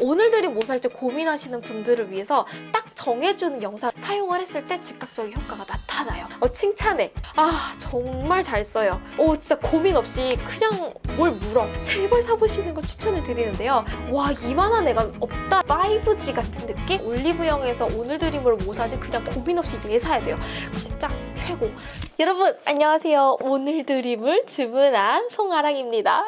오늘들이 뭐 살지 고민하시는 분들을 위해서 딱 정해주는 영상 사용을 했을 때 즉각적인 효과가 나타나요. 어, 칭찬해. 아 정말 잘 써요. 오 진짜 고민 없이 그냥 뭘 물어. 제발 사보시는 거 추천을 드리는데요. 와 이만한 애가 없다. 5G 같은 느낌? 올리브영에서 오늘 드림을 뭐 사지 그냥 고민 없이 얘 사야 돼요. 진짜 최고. 여러분 안녕하세요. 오늘 드림을 주문한 송아랑입니다.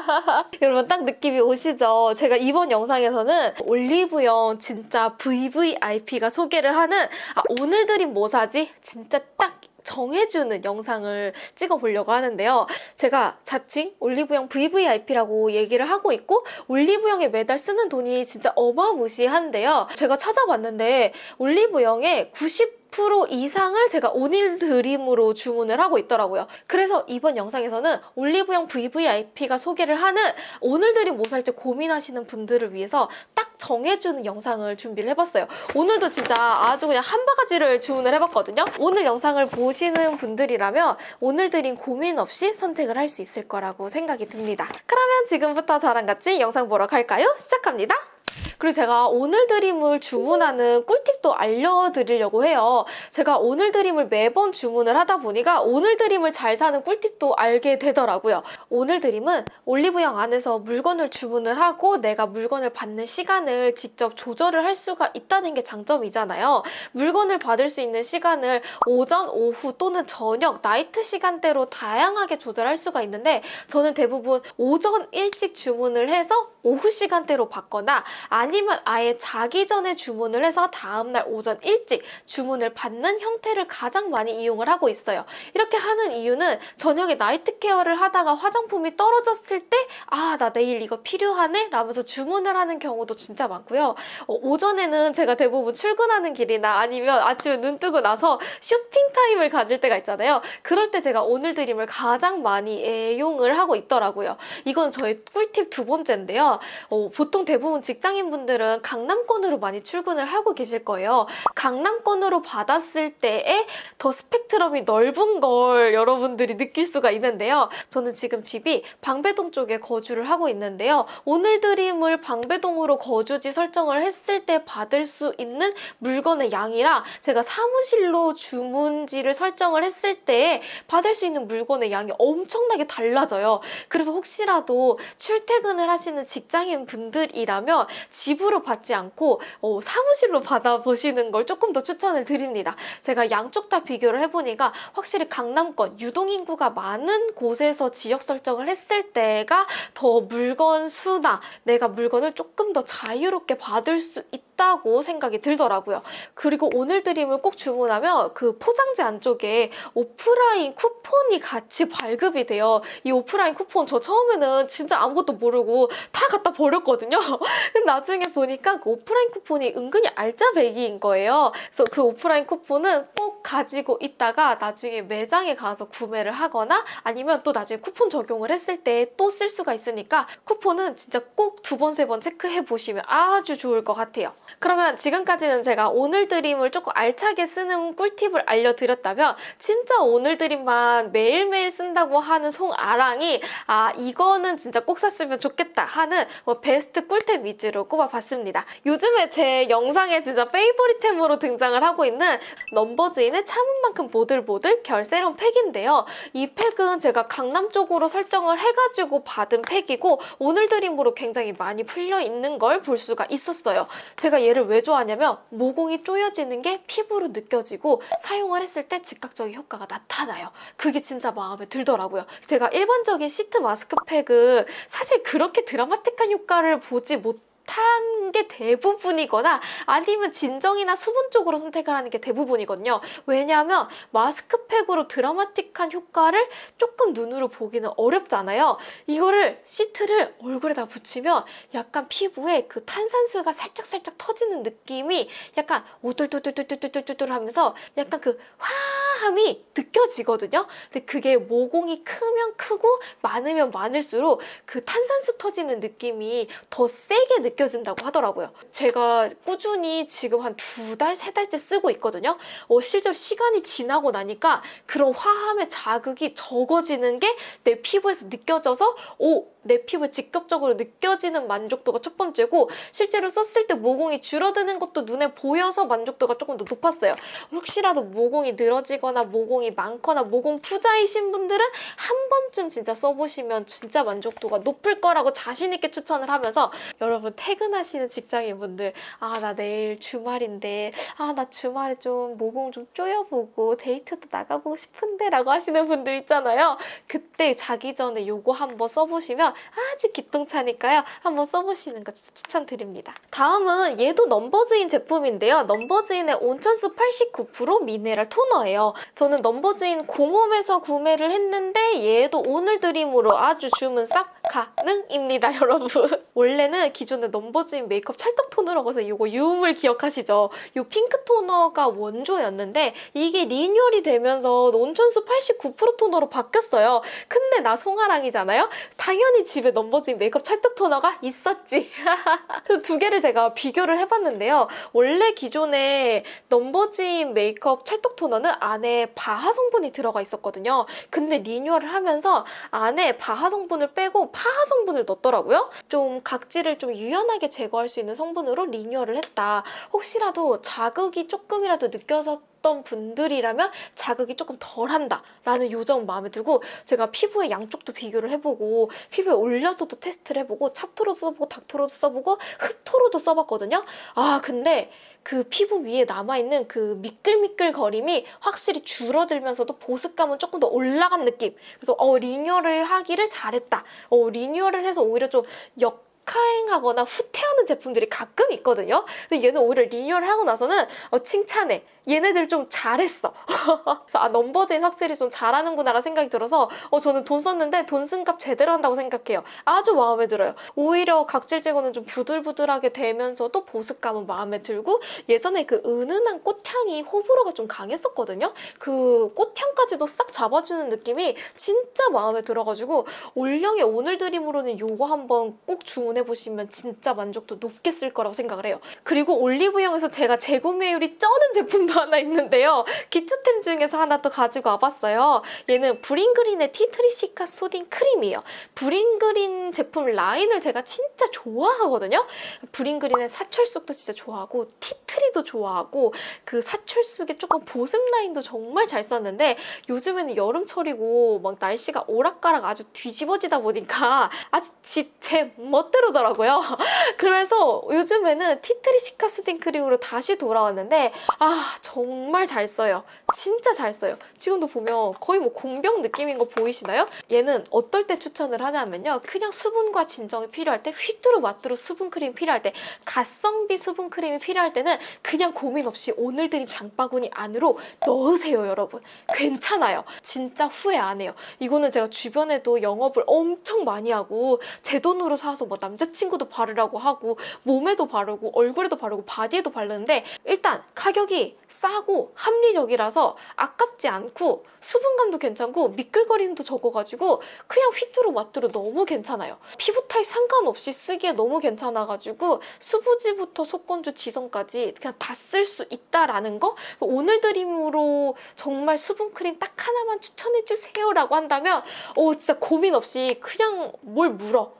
여러분 딱 느낌이 오시죠? 제가 이번 영상에서는 올리브영 진짜 VVIP가 소개를 하는 아, 오늘 드림 뭐 사지? 진짜 딱 정해주는 영상을 찍어보려고 하는데요. 제가 자칭 올리브영 VVIP라고 얘기를 하고 있고 올리브영에 매달 쓰는 돈이 진짜 어마무시한데요. 제가 찾아봤는데 올리브영에 90 10% 이상을 제가 오늘 드림으로 주문을 하고 있더라고요. 그래서 이번 영상에서는 올리브영 VVIP가 소개를 하는 오늘 드림 뭐 살지 고민하시는 분들을 위해서 딱 정해주는 영상을 준비를 해봤어요. 오늘도 진짜 아주 그냥 한 바가지를 주문을 해봤거든요. 오늘 영상을 보시는 분들이라면 오늘 드림 고민 없이 선택을 할 수 있을 거라고 생각이 듭니다. 그러면 지금부터 저랑 같이 영상 보러 갈까요? 시작합니다. 그리고 제가 오늘 드림을 주문하는 꿀팁도 알려드리려고 해요. 제가 오늘 드림을 매번 주문을 하다 보니까 오늘 드림을 잘 사는 꿀팁도 알게 되더라고요. 오늘 드림은 올리브영 안에서 물건을 주문을 하고 내가 물건을 받는 시간을 직접 조절을 할 수가 있다는 게 장점이잖아요. 물건을 받을 수 있는 시간을 오전, 오후 또는 저녁, 나이트 시간대로 다양하게 조절할 수가 있는데 저는 대부분 오전 일찍 주문을 해서 오후 시간대로 받거나 아 니면 아예 자기 전에 주문을 해서 다음날 오전 일찍 주문을 받는 형태를 가장 많이 이용을 하고 있어요. 이렇게 하는 이유는 저녁에 night care를 하다가 화장품이 떨어졌을 때 아 나 내일 이거 필요하네 라면서 주문을 하는 경우도 진짜 많고요. 어, 오전에는 제가 대부분 출근하는 길이나 아니면 아침에 눈 뜨고 나서 쇼핑 타임을 가질 때가 있잖아요. 그럴 때 제가 오늘 드림을 가장 많이 애용을 하고 있더라고요. 이건 저의 꿀팁 두 번째인데요. 어, 보통 대부분 직장인 분 들은 강남권으로 많이 출근을 하고 계실 거예요. 강남권으로 받았을 때에 더 스펙트럼이 넓은 걸 여러분들이 느낄 수가 있는데요. 저는 지금 집이 방배동 쪽에 거주를 하고 있는데요. 오늘 드림을 방배동으로 거주지 설정을 했을 때 받을 수 있는 물건의 양이랑 제가 사무실로 주문지를 설정을 했을 때 받을 수 있는 물건의 양이 엄청나게 달라져요. 그래서 혹시라도 출퇴근을 하시는 직장인 분들이라면 집으로 받지 않고 어, 사무실로 받아보시는 걸 조금 더 추천을 드립니다. 제가 양쪽 다 비교를 해보니까 확실히 강남권 유동인구가 많은 곳에서 지역 설정을 했을 때가 더 물건 수나 내가 물건을 조금 더 자유롭게 받을 수 있다 고 생각이 들더라고요. 그리고 오늘 드림을 꼭 주문하면 그 포장지 안쪽에 오프라인 쿠폰이 같이 발급이 돼요. 이 오프라인 쿠폰 저 처음에는 진짜 아무것도 모르고 다 갖다 버렸거든요. 근데 나중에 보니까 그 오프라인 쿠폰이 은근히 알짜배기인 거예요. 그래서 그 오프라인 쿠폰은 꼭 가지고 있다가 나중에 매장에 가서 구매를 하거나 아니면 또 나중에 쿠폰 적용을 했을 때 또 쓸 수가 있으니까 쿠폰은 진짜 꼭 두 번, 세 번 체크해 보시면 아주 좋을 것 같아요. 그러면 지금까지는 제가 오늘 드림을 조금 알차게 쓰는 꿀팁을 알려드렸다면 진짜 오늘 드림만 매일매일 쓴다고 하는 송아랑이 아 이거는 진짜 꼭 샀으면 좋겠다 하는 뭐 베스트 꿀템 위주로 꼽아봤습니다. 요즘에 제 영상에 진짜 페이보릿템으로 등장을 하고 있는 넘버즈인의 참은 만큼 보들보들 결 세럼 팩인데요. 이 팩은 제가 강남 쪽으로 설정을 해가지고 받은 팩이고 오늘 드림으로 굉장히 많이 풀려 있는 걸 볼 수가 있었어요. 제가 얘를 왜 좋아하냐면 모공이 쪼여지는 게 피부로 느껴지고 사용을 했을 때 즉각적인 효과가 나타나요. 그게 진짜 마음에 들더라고요. 제가 일반적인 시트 마스크팩은 사실 그렇게 드라마틱한 효과를 보지 못 탄 게 대부분이거나 아니면 진정이나 수분 쪽으로 선택을 하는 게 대부분이거든요. 왜냐하면 마스크팩으로 드라마틱한 효과를 조금 눈으로 보기는 어렵잖아요. 이거를 시트를 얼굴에다 붙이면 약간 피부에 그 탄산수가 살짝살짝 터지는 느낌이 약간 오돌돌돌돌돌돌돌 하면서 약간 그 화함이 느껴지거든요. 근데 그게 모공이 크면 크고 많으면 많을수록 그 탄산수 터지는 느낌이 더 세게 느껴 느껴진다고 하더라고요. 제가 꾸준히 지금 한 두 달, 세 달째 쓰고 있거든요. 어, 실제로 시간이 지나고 나니까 그런 화함의 자극이 적어지는 게 내 피부에서 느껴져서 오 내 피부에 직접적으로 느껴지는 만족도가 첫 번째고 실제로 썼을 때 모공이 줄어드는 것도 눈에 보여서 만족도가 조금 더 높았어요. 혹시라도 모공이 늘어지거나 모공이 많거나 모공 부자이신 분들은 한 번쯤 진짜 써보시면 진짜 만족도가 높을 거라고 자신 있게 추천을 하면서 여러분 퇴근하시는 직장인분들 아 나 내일 주말인데 아 나 주말에 좀 모공 좀 쪼여보고 데이트도 나가보고 싶은데 라고 하시는 분들 있잖아요. 그때 자기 전에 요거 한번 써보시면 아주 기똥차니까요. 한번 써보시는 거 진짜 추천드립니다. 다음은 얘도 넘버즈인 제품인데요. 넘버즈인의 온천수 89% 미네랄 토너예요. 저는 넘버즈인 공홈에서 구매를 했는데 얘도 오늘 드림으로 아주 주문 싹 가능입니다, 여러분. 원래는 기존에 넘버즈인 메이크업 찰떡 토너라고 해서 이거 유음을 기억하시죠? 이 핑크 토너가 원조였는데 이게 리뉴얼이 되면서 온천수 89% 토너로 바뀌었어요. 근데 나 송아랑이잖아요? 당연히 집에 넘버즈인 메이크업 찰떡 토너가 있었지. 두 개를 제가 비교를 해봤는데요. 원래 기존에 넘버즈인 메이크업 찰떡 토너는 안에 BHA 성분이 들어가 있었거든요. 근데 리뉴얼을 하면서 안에 바하 성분을 빼고 파하 성분을 넣었더라고요. 좀 각질을 좀 유연하게 제거할 수 있는 성분으로 리뉴얼을 했다. 혹시라도 자극이 조금이라도 느껴 졌던 분들이라면 자극이 조금 덜한다 라는 요점 마음에 들고 제가 피부의 양쪽도 비교를 해보고 피부에 올려서도 테스트를 해보고 찹토로도 써보고 닥토로도 써보고 흡토로도 써봤거든요. 아 근데 그 피부 위에 남아있는 그 미끌미끌 거림이 확실히 줄어들면서도 보습감은 조금 더 올라간 느낌. 그래서 어 리뉴얼을 하기를 잘했다. 어 리뉴얼을 해서 오히려 좀 역, 카행하거나 후퇴하는 제품들이 가끔 있거든요. 근데 얘는 오히려 리뉴얼을 하고 나서는 어, 칭찬해. 얘네들 좀 잘했어. 아 넘버즈인 확실히 좀 잘하는구나라는 생각이 들어서 어, 저는 돈 썼는데 돈 쓴 값 제대로 한다고 생각해요. 아주 마음에 들어요. 오히려 각질 제거는 좀 부들부들하게 되면서도 보습감은 마음에 들고 예전에 그 은은한 꽃향이 호불호가 좀 강했었거든요. 그 꽃향까지도 싹 잡아주는 느낌이 진짜 마음에 들어가지고 올영의 오늘 드림으로는 요거 한번 꼭 주문해 보시면 진짜 만족도 높게 쓸 거라고 생각을 해요. 그리고 올리브영에서 제가 재구매율이 쩌는 제품도 하나 있는데요. 기초템 중에서 하나 또 가지고 와봤어요. 얘는 브링그린의 티트리시카 수딩 크림이에요. 브링그린 제품 라인을 제가 진짜 좋아하거든요. 브링그린의 사철쑥도 진짜 좋아하고 티트리도 좋아하고 그 사철쑥의 조금 보습 라인도 정말 잘 썼는데 요즘에는 여름철이고 막 날씨가 오락가락 아주 뒤집어지다 보니까 아주 제 멋대로 더라고요. 그래서 요즘에는 티트리 시카 수딩 크림으로 다시 돌아왔는데 아 정말 잘 써요. 진짜 잘 써요. 지금도 보면 거의 뭐 공병 느낌인 거 보이시나요? 얘는 어떨 때 추천을 하냐면요. 그냥 수분과 진정이 필요할 때 휘뚜루 마뚜루 수분 크림 필요할 때 가성비 수분 크림이 필요할 때는 그냥 고민 없이 오늘 드림 장바구니 안으로 넣으세요 여러분. 괜찮아요. 진짜 후회 안 해요. 이거는 제가 주변에도 영업을 엄청 많이 하고 제 돈으로 사서 뭐 남자친구도 바르라고 하고 몸에도 바르고 얼굴에도 바르고 바디에도 바르는데 일단 가격이 싸고 합리적이라서 아깝지 않고 수분감도 괜찮고 미끌거림도 적어가지고 그냥 휘뚜루 마뚜루 너무 괜찮아요. 피부 타입 상관없이 쓰기에 너무 괜찮아가지고 수부지부터 속건조 지성까지 그냥 다 쓸 수 있다라는 거 오늘 드림으로 정말 수분 크림 딱 하나만 추천해주세요 라고 한다면 오 진짜 고민 없이 그냥 뭘 물어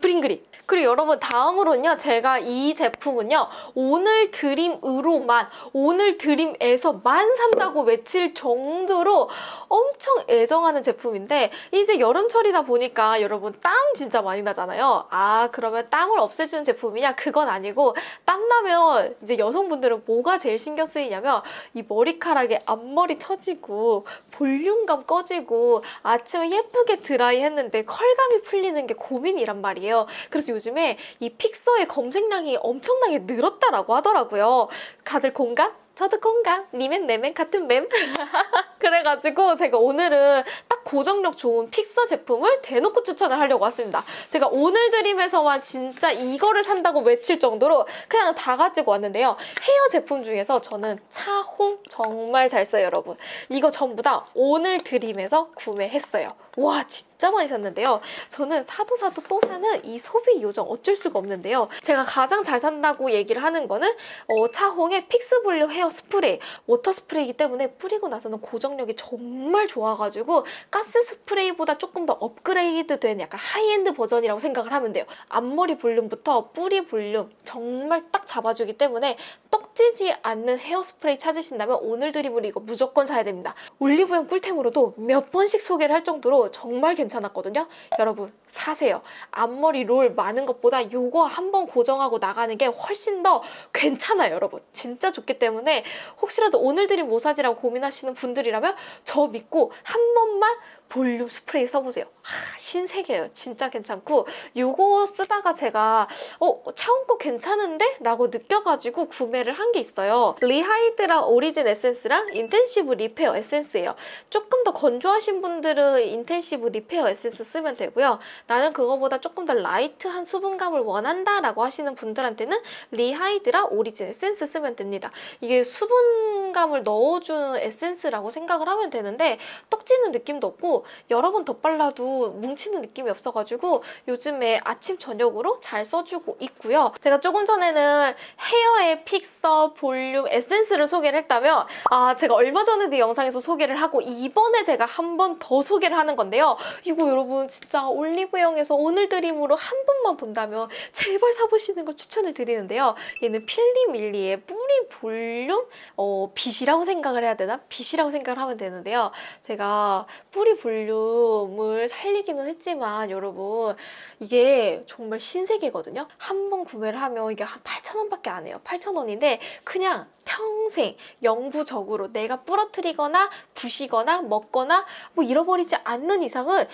브링그린 그리고 여러분 다음으로는요 제가 이 제품은요 오늘 드림으로만 오늘 드림에서만 산다고 외칠 정도로 엄청 애정하는 제품인데 이제 여름철이다 보니까 여러분 땀 진짜 많이 나잖아요. 아 그러면 땀을 없애주는 제품이냐? 그건 아니고 땀 나면 이제 여성분들은 뭐가 제일 신경 쓰이냐면 이 머리카락에 앞머리 처지고 볼륨감 꺼지고 아침에 예쁘게 드라이 했는데 컬감이 풀리는 게 고민이란 말이에요 그래서 요즘에 이 픽서의 검색량이 엄청나게 늘었다라고 하더라고요. 다들 공감? 저도 공감. 니맨 내맨 같은 맴. 그래가지고 제가 오늘은 딱 고정력 좋은 픽서 제품을 대놓고 추천을 하려고 왔습니다. 제가 오늘 드림에서만 진짜 이거를 산다고 외칠 정도로 그냥 다 가지고 왔는데요. 헤어 제품 중에서 저는 차홍 정말 잘 써요, 여러분. 이거 전부 다 오늘 드림에서 구매했어요. 와 진짜 많이 샀는데요. 저는 사도 사도 또 사는 이 소비 요정 어쩔 수가 없는데요. 제가 가장 잘 산다고 얘기를 하는 거는 어, 차홍의 픽스 볼륨 헤어 헤어 스프레이, 워터 스프레이이기 때문에 뿌리고 나서는 고정력이 정말 좋아가지고 가스 스프레이보다 조금 더 업그레이드 된 약간 하이엔드 버전이라고 생각을 하면 돼요. 앞머리 볼륨부터 뿌리 볼륨 정말 딱 잡아주기 때문에 떡지지 않는 헤어 스프레이 찾으신다면 오늘 드림으로 이거 무조건 사야 됩니다. 올리브영 꿀템으로도 몇 번씩 소개를 할 정도로 정말 괜찮았거든요. 여러분 사세요. 앞머리 롤 많은 것보다 요거 한번 고정하고 나가는 게 훨씬 더 괜찮아요, 여러분. 진짜 좋기 때문에 혹시라도 오늘 드림 뭐 사지라고 고민하시는 분들이라면 저 믿고 한 번만 볼륨 스프레이 써보세요. 하, 신세계예요. 진짜 괜찮고 요거 쓰다가 제가 어 차홍 거 괜찮은데? 라고 느껴가지고 구매를 한 게 있어요. 리하이드라 오리진 에센스랑 인텐시브 리페어 에센스예요. 조금 더 건조하신 분들은 인텐시브 리페어 에센스 쓰면 되고요. 나는 그거보다 조금 더 light한 수분감을 원한다 라고 하시는 분들한테는 리하이드라 오리진 에센스 쓰면 됩니다. 이게 수분감을 넣어주는 에센스라고 생각을 하면 되는데 떡지는 느낌도 없고 여러 번 덧발라도 뭉치는 느낌이 없어가지고 요즘에 아침 저녁으로 잘 써주고 있고요. 제가 조금 전에는 헤어의 픽서 볼륨 에센스를 소개를 했다면 아 제가 얼마 전에도 영상에서 소개를 하고 이번에 제가 한 번 더 소개를 하는 건데요. 이거 여러분 진짜 올리브영에서 오늘 드림으로 한 번만 본다면 제발 사보시는 걸 추천을 드리는데요. 얘는 필리밀리의 뿌리 볼륨 어, 빗이라고 생각을 해야 되나? 빗이라고 생각을 하면 되는데요. 제가 뿌리 볼륨을 살리기는 했지만 여러분 이게 정말 신세계거든요. 한 번 구매를 하면 이게 한 8,000원밖에 안 해요. 8,000원인데 그냥 평생 영구적으로 내가 부러뜨리거나 부시거나 먹거나 뭐 잃어버리지 않는 이상은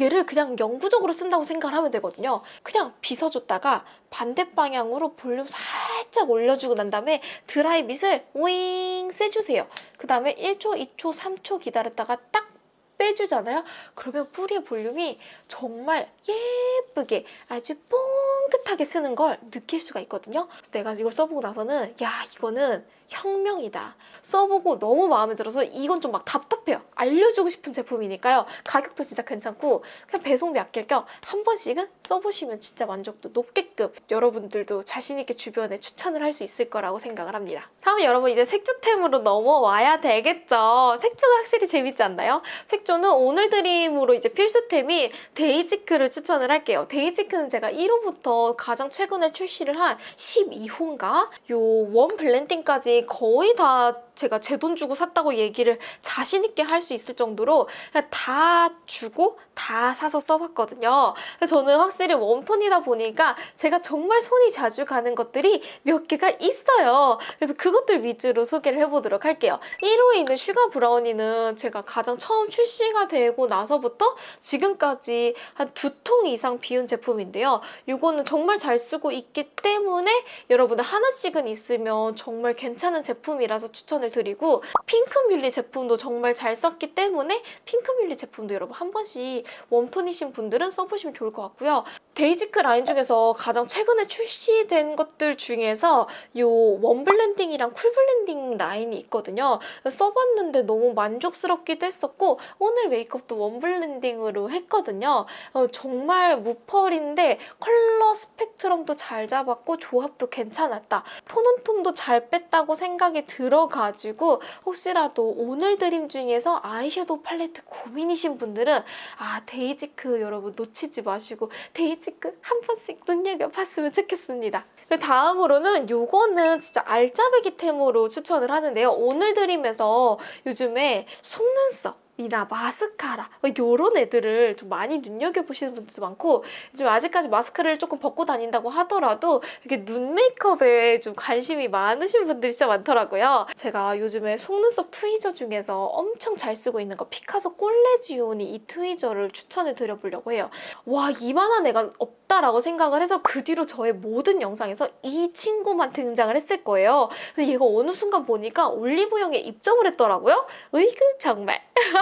얘를 그냥 영구적으로 쓴다고 생각을 하면 되거든요. 그냥 빗어줬다가 반대 방향으로 볼륨 살짝 올려주고 난 다음에 드라이 빗을 윙 쐬주세요. 그 다음에 1초, 2초, 3초 기다렸다가 딱 빼주잖아요. 그러면 뿌리의 볼륨이 정말 예쁘게 아주 뽕긋하게 쓰는 걸 느낄 수가 있거든요. 그래서 내가 이걸 써보고 나서는 야 이거는 혁명이다. 써보고 너무 마음에 들어서 이건 좀 막 답답해요. 알려주고 싶은 제품이니까요. 가격도 진짜 괜찮고 그냥 배송비 아낄 겸 한 번씩은 써보시면 진짜 만족도 높게끔 여러분들도 자신 있게 주변에 추천을 할 수 있을 거라고 생각을 합니다. 다음은 여러분 이제 색조템으로 넘어와야 되겠죠. 색조가 확실히 재밌지 않나요? 색조는 오늘 드림으로 이제 필수템인 데이지크를 추천을 할게요. 데이지크는 제가 1호부터 가장 최근에 출시를 한 12호인가? 요 웜 블렌딩까지 거의 다 제가 제 돈 주고 샀다고 얘기를 자신 있게 할 수 있을 정도로 다 주고 다 사서 써봤거든요. 저는 확실히 warm tone이다 보니까 제가 정말 손이 자주 가는 것들이 몇 개가 있어요. 그래서 그것들 위주로 소개를 해보도록 할게요. 1호에 있는 슈가 브라우니는 제가 가장 처음 출시가 되고 나서부터 지금까지 한 두 통 이상 비운 제품인데요. 이거는 정말 잘 쓰고 있기 때문에 여러분들 하나씩은 있으면 정말 괜찮은 제품이라서 추천 을 드리고 핑크뮬리 제품도 정말 잘 썼기 때문에 핑크뮬리 제품도 여러분 한 번씩 warm tone이신 분들은 써보시면 좋을 것 같고요. 데이지크 라인 중에서 가장 최근에 출시된 것들 중에서 이 웜블렌딩이랑 쿨블렌딩 라인이 있거든요. 써봤는데 너무 만족스럽기도 했었고 오늘 메이크업도 웜블렌딩으로 했거든요. 어, 정말 무펄인데 컬러 스펙트럼도 잘 잡았고 조합도 괜찮았다. tone on tone도 잘 뺐다고 생각이 들어가 지고 혹시라도 오늘 드림 중에서 아이섀도우 팔레트 고민이신 분들은 아 데이지크 여러분 놓치지 마시고 데이지크 한 번씩 눈여겨봤으면 좋겠습니다. 그리고 다음으로는 요거는 진짜 알짜배기템으로 추천을 하는데요. 오늘 드림에서 요즘에 속눈썹 이나 마스카라 이런 애들을 좀 많이 눈여겨보시는 분들도 많고 요즘 아직까지 마스카라를 조금 벗고 다닌다고 하더라도 이렇게 눈 메이크업에 좀 관심이 많으신 분들이 진짜 많더라고요. 제가 요즘에 속눈썹 트위저 중에서 엄청 잘 쓰고 있는 거 피카소 꼴레지오니 이 트위저를 추천해 드려보려고 해요. 와 이만한 애가 없다라고 생각을 해서 그 뒤로 저의 모든 영상에서 이 친구만 등장을 했을 거예요. 근데 얘가 어느 순간 보니까 올리브영에 입점을 했더라고요. 으이그 정말.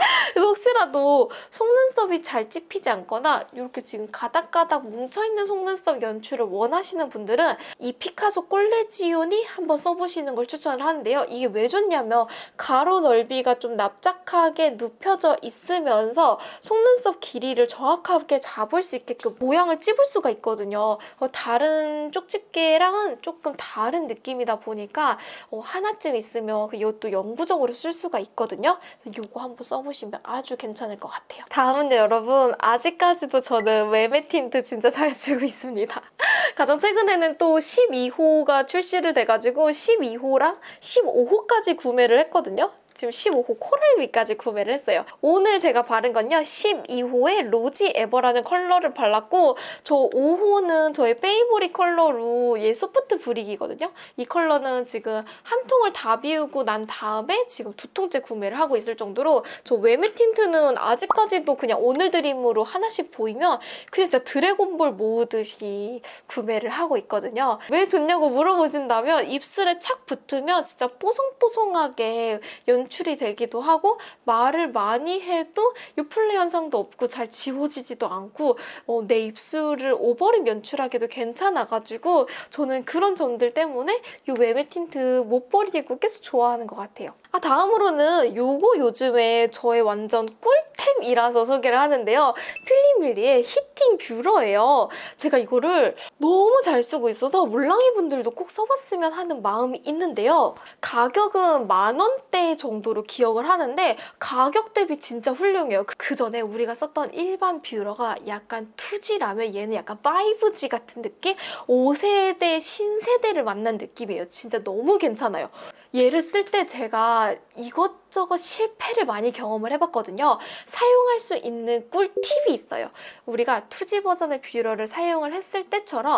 그래서 혹시라도 속눈썹이 잘 찝히지 않거나 이렇게 지금 가닥가닥 뭉쳐있는 속눈썹 연출을 원하시는 분들은 이 피카소 꼴레지온이 한번 써보시는 걸 추천을 하는데요. 이게 왜 좋냐면 가로 넓이가 좀 납작하게 눕혀져 있으면서 속눈썹 길이를 정확하게 잡을 수 있게끔 모양을 찝을 수가 있거든요. 어, 다른 쪽집게랑은 조금 다른 느낌이다 보니까 어, 하나쯤 있으면 그 이것도 영구적으로 쓸 수가 있거든요. 그래서 이거 한번 써보 시면 아주 괜찮을 것 같아요. 다음은요, 여러분. 아직까지도 저는 웨메 틴트 진짜 잘 쓰고 있습니다. 가장 최근에는 또 12호가 출시를 돼가지고 12호랑 15호까지 구매를 했거든요. 지금 15호 코랄비까지 구매를 했어요. 오늘 제가 바른 건요. 12호의 Rosy Ever라는 컬러를 발랐고 저 5호는 저의 favorite 컬러로 얘 soft brick이거든요. 이 컬러는 지금 한 통을 다 비우고 난 다음에 지금 두 통째 구매를 하고 있을 정도로 저 외메 틴트는 아직까지도 그냥 오늘 드림으로 하나씩 보이면 그냥 진짜 드래곤볼 모으듯이 구매를 하고 있거든요. 왜 좋냐고 물어보신다면 입술에 착 붙으면 진짜 뽀송뽀송하게 연 출이 되기도 하고 말을 많이 해도 유플레 현상도 없고 잘 지워지지도 않고 어, 내 입술을 오버립 연출하기도 괜찮아가지고 저는 그런 점들 때문에 이 웨메 틴트 못 버리고 계속 좋아하는 것 같아요. 아 다음으로는 요거 요즘에 저의 완전 꿀템이라서 소개를 하는데요. 필리밀리의 heating 뷰러예요. 제가 이거를 너무 잘 쓰고 있어서 몰랑이 분들도 꼭 써봤으면 하는 마음이 있는데요. 가격은 만 원대 정도로 기억을 하는데 가격 대비 진짜 훌륭해요. 그 전에 우리가 썼던 일반 뷰러가 약간 2G라면 얘는 약간 5G 같은 느낌? 5세대 신세대를 만난 느낌이에요. 진짜 너무 괜찮아요. 얘를 쓸 때 제가 이것저것 실패를 많이 경험을 해봤거든요. 사용할 수 있는 꿀팁이 있어요. 우리가 2G 버전의 뷰러를 사용을 했을 때처럼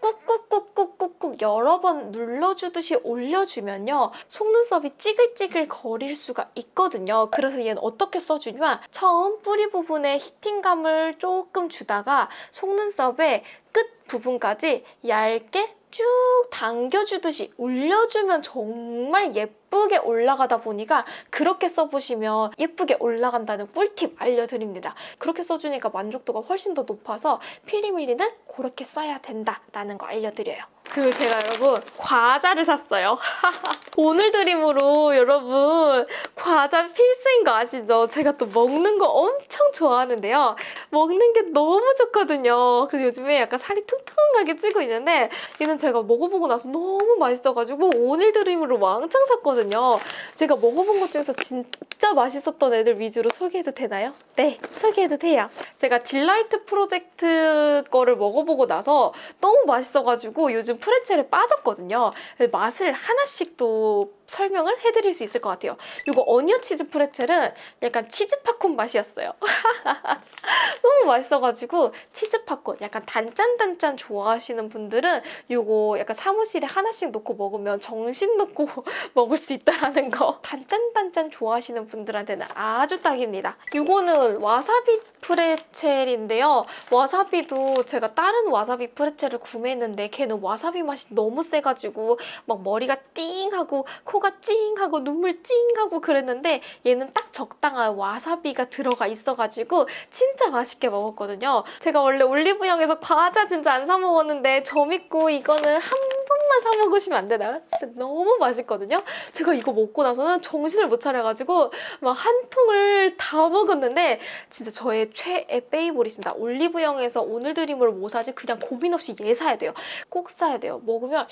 꾹꾹꾹꾹꾹꾹 여러 번 눌러주듯이 올려주면요. 속눈썹이 찌글찌글 거릴 수가 있거든요. 그래서 얘는 어떻게 써주냐면 처음 뿌리 부분에 히팅감을 조금 주다가 속눈썹의 끝 부분까지 얇게 쭉 당겨주듯이 올려주면 정말 예쁘게 올라가다 보니까 그렇게 써보시면 예쁘게 올라간다는 꿀팁 알려드립니다. 그렇게 써주니까 만족도가 훨씬 더 높아서 필리밀리는 그렇게 써야 된다라는 거 알려드려요. 그리고 제가 여러분 과자를 샀어요. 오늘 드림으로 여러분 과자 필수인 거 아시죠? 제가 또 먹는 거 엄청 좋아하는데요. 먹는 게 너무 좋거든요. 그래서 요즘에 약간 살이 퉁퉁하게 찌고 있는데 얘는 제가 먹어보고 나서 너무 맛있어가지고 오늘 드림으로 왕창 샀거든요. 제가 먹어본 것 중에서 진짜 맛있었던 애들 위주로 소개해도 되나요? 네, 소개해도 돼요. 제가 딜라이트 프로젝트 거를 먹어보고 나서 너무 맛있어가지고 요즘 프레첼에 빠졌거든요. 맛을 하나씩 또 설명을 해드릴 수 있을 것 같아요. 이거 onion 치즈 프레첼은 약간 치즈 팝콘 맛이었어요. 너무 맛있어가지고 치즈 팝콘 약간 단짠단짠 좋아하시는 분들은 이거 약간 사무실에 하나씩 놓고 먹으면 정신 놓고 먹을 수 있다는 거 단짠단짠 좋아하시는 분들한테는 아주 딱입니다. 이거는 와사비 프레첼인데요. 와사비도 제가 다른 와사비 프레첼을 구매했는데 걔는 와사비 맛이 너무 세가지고 막 머리가 띵 하고 코가 찡 하고 눈물 찡 하고 그랬는데 얘는 딱 적당한 와사비가 들어가 있어가지고 진짜 맛있게 먹었거든요. 제가 원래 올리브영에서 과자 진짜 안 사 먹었는데 저 믿고 이거는 한 번만 사 먹으시면 안 되나요? 진짜 너무 맛있거든요. 제가 이거 먹고 나서는 정신을 못 차려가지고 막 한 통을 다 먹었는데 진짜 저의 최애 페이보릿입니다. 올리브영에서 오늘 드림으로 뭐 사지 그냥 고민 없이 얘 사야 돼요. 꼭 사야 돼요. 먹으면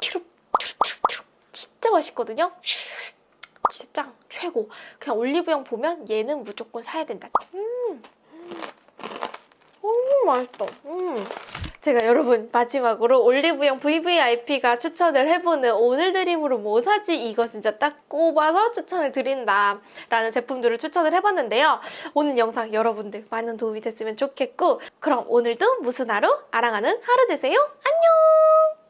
키룩 키룩 키룩 진짜 맛있거든요. 진짜 짱 최고. 그냥 올리브영 보면 얘는 무조건 사야 된다. 음, 음. 너무 맛있다. 음. 제가 여러분 마지막으로 올리브영 VVIP가 추천을 해보는 오늘 드림으로 뭐 사지 이거 진짜 딱 꼽아서 추천을 드린다 라는 제품들을 추천을 해봤는데요. 오늘 영상 여러분들 많은 도움이 됐으면 좋겠고 그럼 오늘도 무슨 하루? 아랑하는 하루 되세요. 안녕!